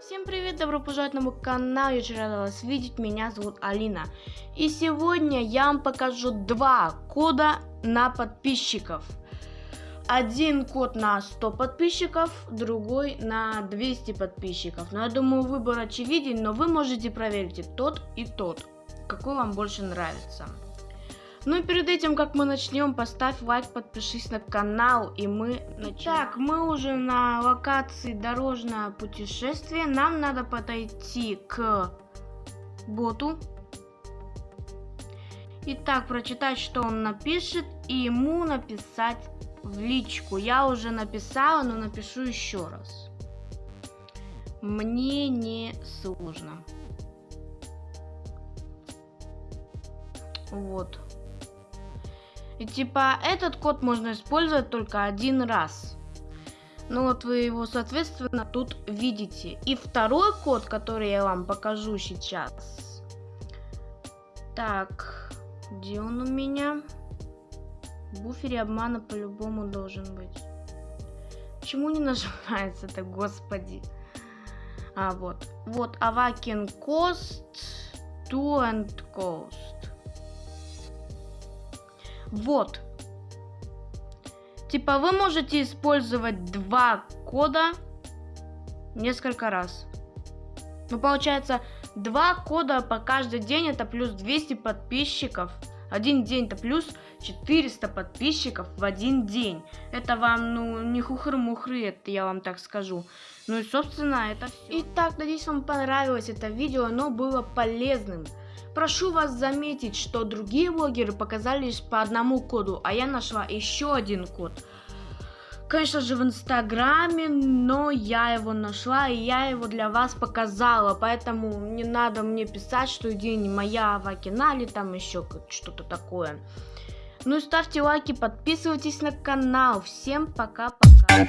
Всем привет, добро пожаловать на мой канал, я очень рада вас видеть, меня зовут Алина. И сегодня я вам покажу два кода на подписчиков. Один код на 100 подписчиков, другой на 200 подписчиков. Но я думаю, выбор очевиден, но вы можете проверить и тот, и тот, какой вам больше нравится. Ну и перед этим, как мы начнем, поставь лайк, подпишись на канал, и мы начнем. Так, мы уже на локации дорожное путешествие. Нам надо подойти к боту. Итак, прочитать, что он напишет, и ему написать в личку. Я уже написала, но напишу еще раз. Мне не сложно. Вот. И типа этот код можно использовать только один раз. Ну вот вы его, соответственно, тут видите. И второй код, который я вам покажу сейчас. Так, где он у меня? В буфере обмана по-любому должен быть. Почему не нажимается-то, господи? А, вот. Вот, Авакин Cost, To and Cost. Вот. Типа вы можете использовать два кода несколько раз. Ну, получается, два кода по каждый день это плюс 200 подписчиков. Один день это плюс 400 подписчиков в один день. Это вам, ну, не хухры-мухры, это я вам так скажу. Ну и, собственно, это все. Итак, надеюсь, вам понравилось это видео, оно было полезным. Прошу вас заметить, что другие блогеры показали лишь по одному коду, а я нашла еще один код. Конечно же в инстаграме, но я его нашла и я его для вас показала, поэтому не надо мне писать, что идея не моя, Вакина или там еще что-то такое. Ну и ставьте лайки, подписывайтесь на канал. Всем пока-пока.